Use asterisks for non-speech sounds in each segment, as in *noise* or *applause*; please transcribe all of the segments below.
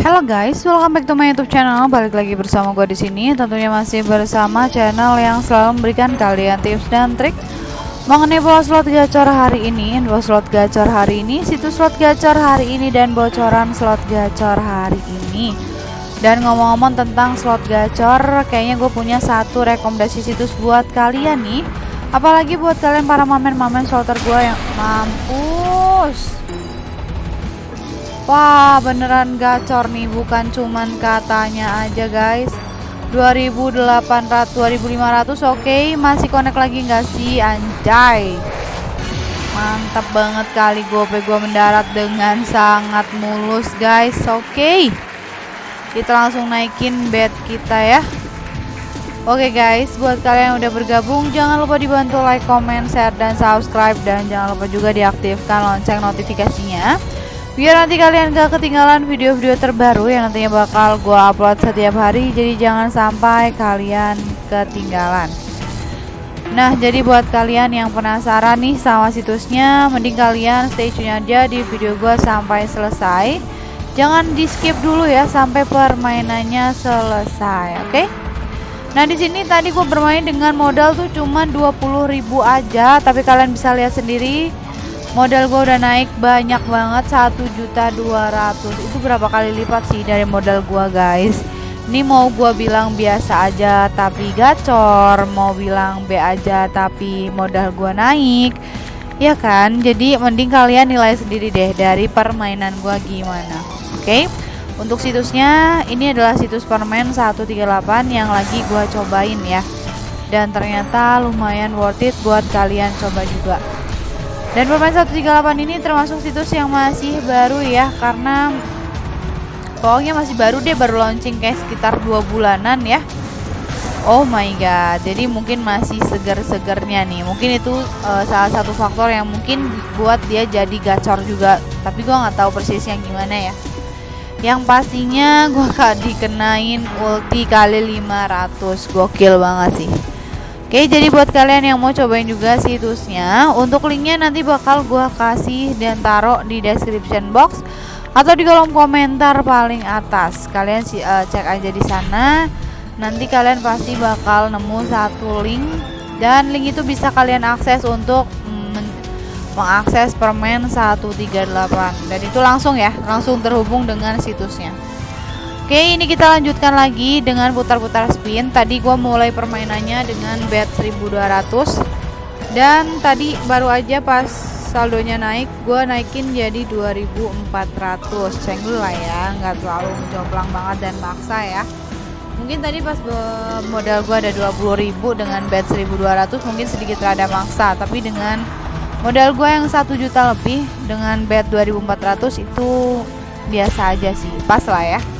Halo guys, welcome back to my YouTube channel. Balik lagi bersama gue di sini. Tentunya masih bersama channel yang selalu memberikan kalian tips dan trik mengenai pola slot gacor hari ini, dua slot gacor hari ini, situs slot gacor hari ini dan bocoran slot gacor hari ini. Dan ngomong-ngomong tentang slot gacor, kayaknya gue punya satu rekomendasi situs buat kalian nih. Apalagi buat kalian para mamen-mamen slotter gue yang mampus. Wah beneran gacor nih bukan cuman katanya aja guys. 2800 2500 oke okay. masih connect lagi nggak sih? Anjay. Mantap banget kali gope gue mendarat dengan sangat mulus guys. Oke. Okay. kita langsung naikin bed kita ya. Oke okay guys, buat kalian yang udah bergabung jangan lupa dibantu like, comment, share, dan subscribe. Dan jangan lupa juga diaktifkan lonceng notifikasinya biar nanti kalian gak ketinggalan video-video terbaru yang nantinya bakal gue upload setiap hari jadi jangan sampai kalian ketinggalan. Nah jadi buat kalian yang penasaran nih sama situsnya mending kalian stay tune aja di video gue sampai selesai. Jangan di skip dulu ya sampai permainannya selesai oke? Okay? Nah di sini tadi gue bermain dengan modal tuh cuma 20.000 aja tapi kalian bisa lihat sendiri modal gue udah naik banyak banget satu juta dua ratus. Itu berapa kali lipat sih dari modal gue guys? Ini mau gue bilang biasa aja tapi gacor. Mau bilang B aja tapi modal gue naik. Ya kan? Jadi mending kalian nilai sendiri deh dari permainan gue gimana oke? Okay? untuk situsnya ini adalah situs permen 138 yang lagi gue cobain ya. Dan ternyata lumayan worth it buat kalian coba juga dan permain 138 ini termasuk situs yang masih baru ya karena pokoknya masih baru deh baru launching kayak sekitar dua bulanan ya Oh my god, jadi mungkin masih segar-segarnya nih. Mungkin itu uh, salah satu faktor yang mungkin buat dia jadi gacor juga. Tapi gua nggak tahu persisnya gimana ya. Yang pastinya gua *laughs* gak dikenain ulti kali 500. Gokil banget sih. Oke, jadi buat kalian yang mau cobain juga situsnya, untuk linknya nanti bakal gua kasih dan taruh di description box atau di kolom komentar paling atas. Kalian uh, cek aja di sana. Nanti kalian pasti bakal nemu satu link dan link itu bisa kalian akses untuk mm, mengakses permen 138 dan itu langsung ya, langsung terhubung dengan situsnya. Oke ini kita lanjutkan lagi dengan putar-putar spin. Tadi gua mulai permainannya dengan bet 1200 Dan tadi baru aja pas saldonya naik Gua naikin jadi 2400 Cenggul lah ya nggak terlalu menjomplang banget dan maksa ya. Mungkin tadi pas modal gua ada 20.000 dengan bet 1200 Mungkin sedikit rada maksa. Tapi dengan modal gua yang 1 juta lebih Dengan bet 2400 itu biasa aja sih. Pas lah ya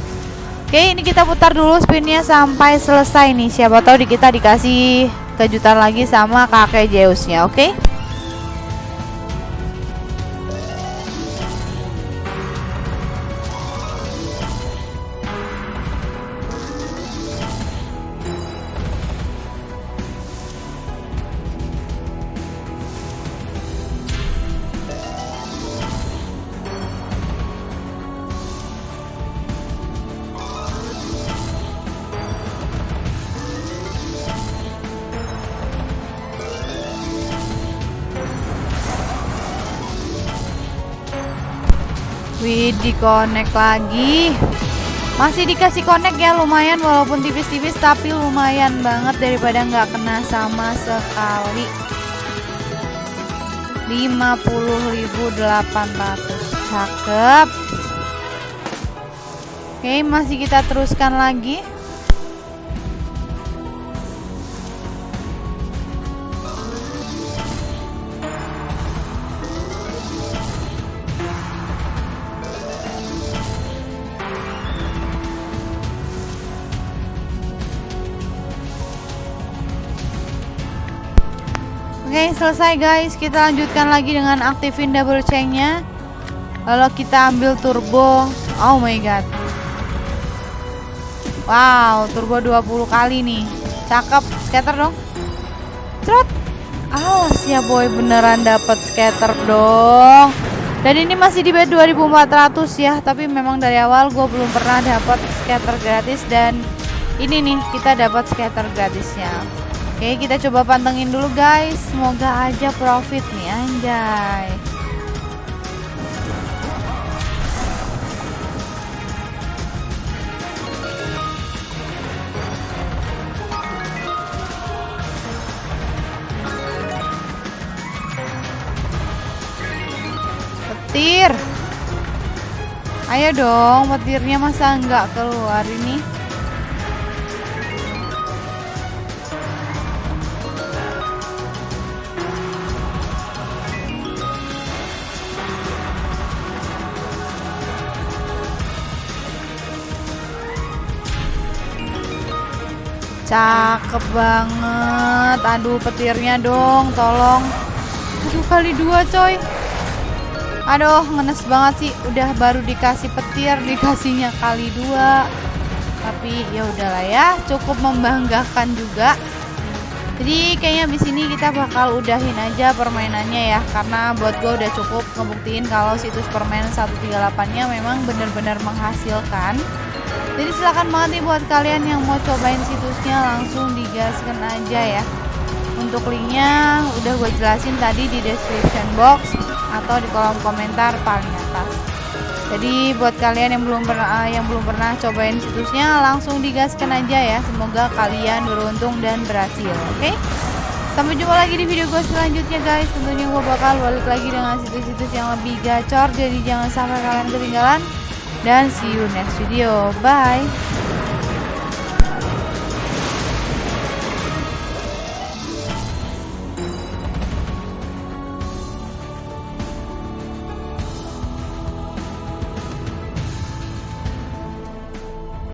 Oke ini kita putar dulu spinnya sampai selesai nih Siapa tahu di kita dikasih kejutan lagi sama kakek Zeusnya oke okay? Wih, di lagi. Masih dikasih connect ya lumayan walaupun tipis-tipis tapi lumayan banget daripada nggak kena sama sekali. 50.800 cakep. Oke, masih kita teruskan lagi. Oke selesai guys. Kita lanjutkan lagi dengan aktifin double chainnya. Lalu kita ambil turbo. Oh my god. Wow turbo 20 kali nih. Cakep scatter dong. Cerot Awas ya boy. Beneran dapat scatter dong. Dan ini masih di bed 2400 ya. Tapi memang dari awal gue belum pernah dapat scatter gratis. Dan ini nih kita dapat scatter gratisnya oke kita coba pantengin dulu guys. Semoga aja profit nih anjay. Petir. Ayo dong petirnya masa enggak keluar ini cakep banget. Aduh petirnya dong tolong. Aduh kali dua coy. Aduh ngenes banget sih. Udah baru dikasih petir *laughs* dikasihnya kali dua. Tapi ya udahlah ya cukup membanggakan juga. Jadi kayaknya di sini kita bakal udahin aja permainannya ya. Karena buat gue udah cukup ngebuktiin kalau situs permainan 138 nya memang bener-bener menghasilkan jadi silahkan banget nih buat kalian yang mau cobain situsnya langsung digaskan aja ya untuk linknya udah gue jelasin tadi di description box atau di kolom komentar paling atas. Jadi buat kalian yang belum pernah yang belum pernah cobain situsnya langsung digaskan aja ya. Semoga kalian beruntung dan berhasil. Oke? Okay? Sampai jumpa lagi di video gue selanjutnya guys. Tentunya gue bakal balik lagi dengan situs-situs yang lebih gacor. Jadi jangan sampai kalian ketinggalan. Dan see you next video. Bye.